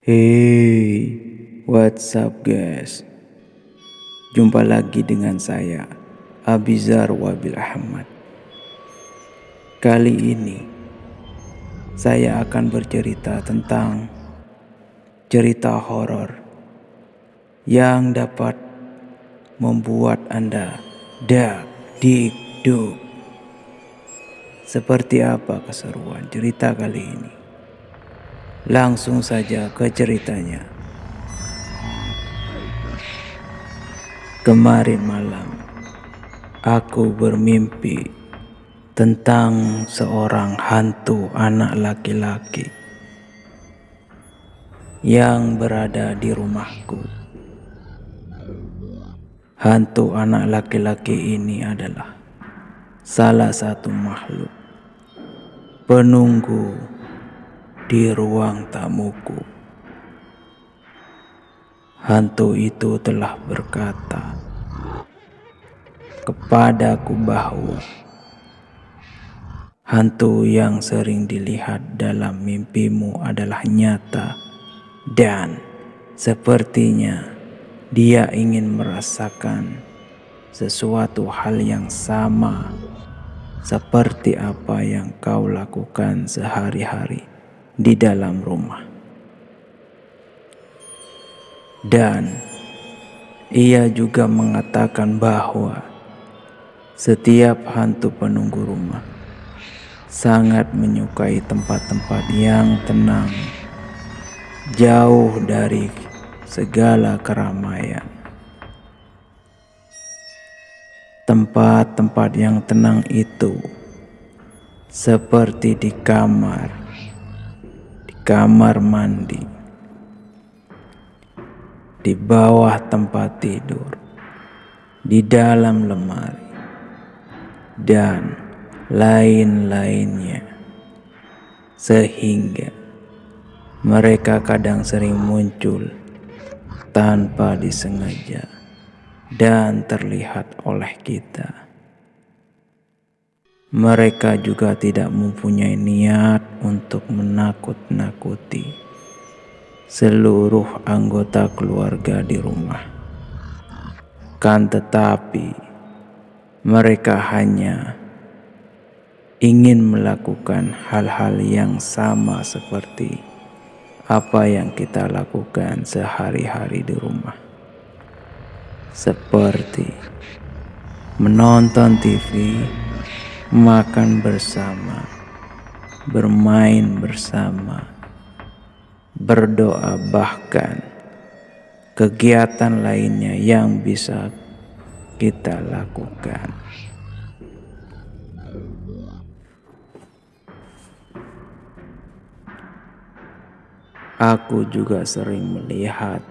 Hey, what's up guys? Jumpa lagi dengan saya, Abizar Wabil Ahmad. Kali ini, saya akan bercerita tentang cerita horor yang dapat membuat Anda dak dik. Seperti apa keseruan cerita kali ini? Langsung saja ke ceritanya. Kemarin malam, aku bermimpi tentang seorang hantu anak laki-laki yang berada di rumahku. Hantu anak laki-laki ini adalah salah satu makhluk penunggu di ruang tamuku. Hantu itu telah berkata kepadaku bahwa hantu yang sering dilihat dalam mimpimu adalah nyata dan sepertinya dia ingin merasakan sesuatu hal yang sama seperti apa yang kau lakukan sehari-hari di dalam rumah. Dan ia juga mengatakan bahwa setiap hantu penunggu rumah sangat menyukai tempat-tempat yang tenang, jauh dari segala keramaian. Tempat-tempat yang tenang itu seperti di kamar kamar mandi, di bawah tempat tidur, di dalam lemari, dan lain-lainnya, sehingga mereka kadang sering muncul tanpa disengaja dan terlihat oleh kita. Mereka juga tidak mempunyai niat untuk menakut-nakuti seluruh anggota keluarga di rumah. Kan tetapi, mereka hanya ingin melakukan hal-hal yang sama seperti apa yang kita lakukan sehari-hari di rumah. Seperti menonton TV, makan bersama, bermain bersama, berdoa, bahkan kegiatan lainnya yang bisa kita lakukan. Aku juga sering melihat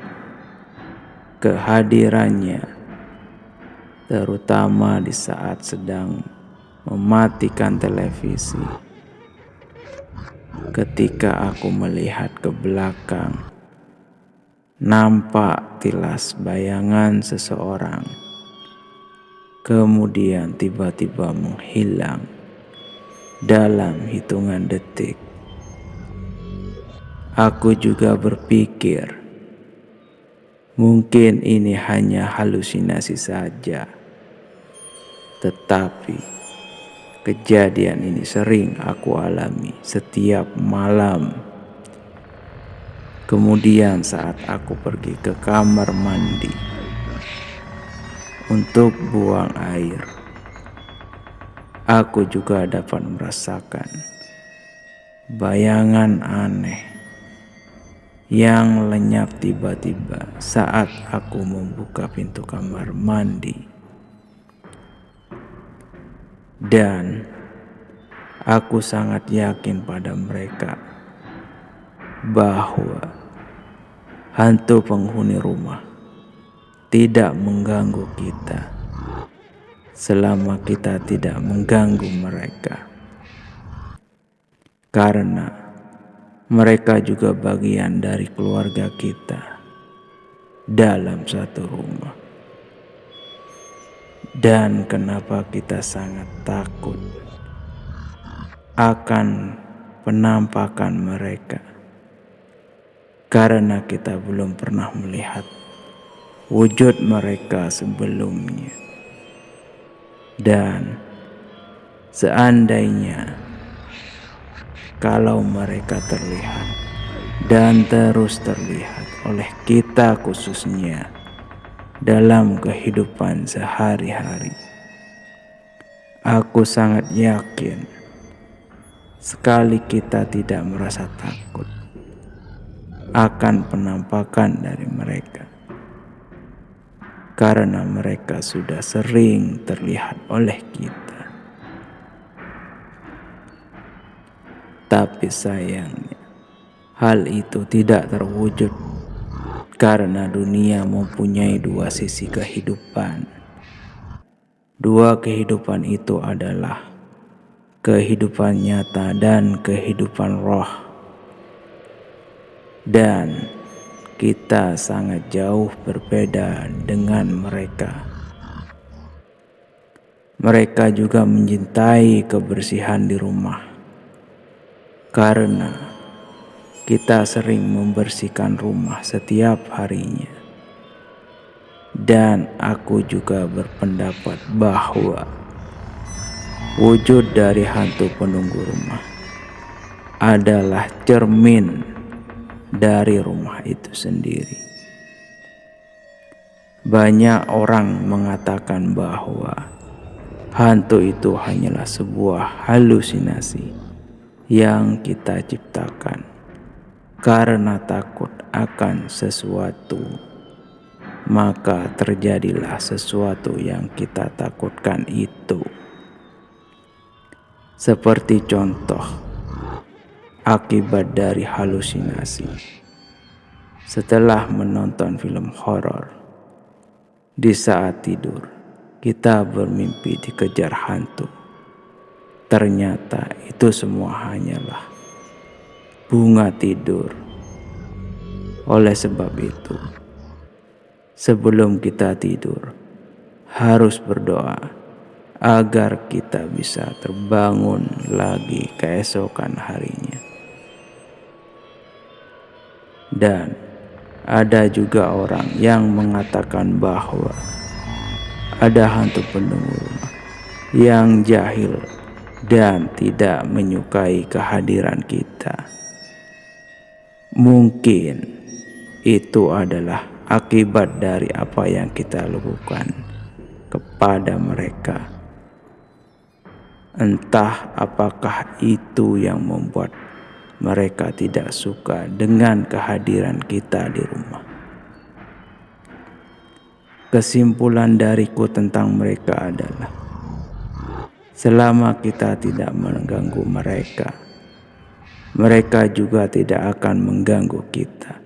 kehadirannya, terutama di saat sedang mematikan televisi. Ketika aku melihat ke belakang, nampak tilas bayangan seseorang, kemudian tiba-tiba menghilang dalam hitungan detik. Aku juga berpikir, mungkin ini hanya halusinasi saja, tetapi Kejadian ini sering aku alami setiap malam. Kemudian saat aku pergi ke kamar mandi untuk buang air, aku juga dapat merasakan bayangan aneh yang lenyap tiba-tiba saat aku membuka pintu kamar mandi dan aku sangat yakin pada mereka bahwa hantu penghuni rumah tidak mengganggu kita selama kita tidak mengganggu mereka. Karena mereka juga bagian dari keluarga kita dalam satu rumah. Dan kenapa kita sangat takut akan penampakan mereka? karena kita belum pernah melihat wujud mereka sebelumnya. Dan seandainya kalau mereka terlihat dan terus terlihat oleh kita khususnya dalam kehidupan sehari-hari. Aku sangat yakin sekali kita tidak merasa takut akan penampakan dari mereka. Karena mereka sudah sering terlihat oleh kita. Tapi sayangnya, hal itu tidak terwujud karena dunia mempunyai dua sisi kehidupan. Dua kehidupan itu adalah kehidupan nyata dan kehidupan roh dan kita sangat jauh berbeda dengan mereka. Mereka juga mencintai kebersihan di rumah karena kita sering membersihkan rumah setiap harinya. Dan aku juga berpendapat bahwa wujud dari hantu penunggu rumah adalah cermin dari rumah itu sendiri. Banyak orang mengatakan bahwa hantu itu hanyalah sebuah halusinasi yang kita ciptakan karena takut akan sesuatu, maka terjadilah sesuatu yang kita takutkan itu. Seperti contoh, akibat dari halusinasi. Setelah menonton film horor, di saat tidur kita bermimpi dikejar hantu. Ternyata itu semua hanyalah bunga tidur. Oleh sebab itu, sebelum kita tidur, harus berdoa agar kita bisa terbangun lagi keesokan harinya. Dan ada juga orang yang mengatakan bahwa ada hantu penunggu rumah yang jahil dan tidak menyukai kehadiran kita. Mungkin itu adalah akibat dari apa yang kita lakukan kepada mereka. Entah apakah itu yang membuat mereka tidak suka dengan kehadiran kita di rumah. Kesimpulan dariku tentang mereka adalah selama kita tidak mengganggu mereka, mereka juga tidak akan mengganggu kita.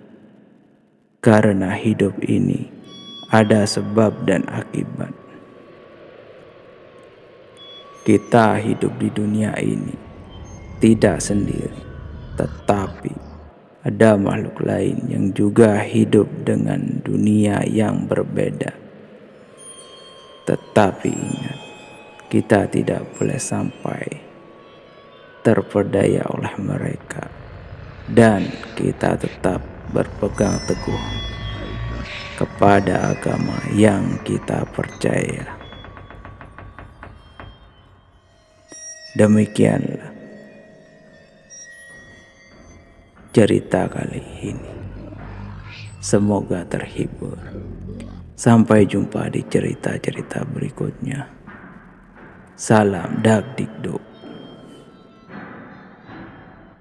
Karena hidup ini ada sebab dan akibat. Kita hidup di dunia ini tidak sendiri tetapi ada makhluk lain yang juga hidup dengan dunia yang berbeda. Tetapi ingat, kita tidak boleh sampai terperdaya oleh mereka, dan kita tetap berpegang teguh kepada agama yang kita percaya. Demikianlah cerita kali ini. Semoga terhibur. Sampai jumpa di cerita-cerita berikutnya. Salam Dagdikduk.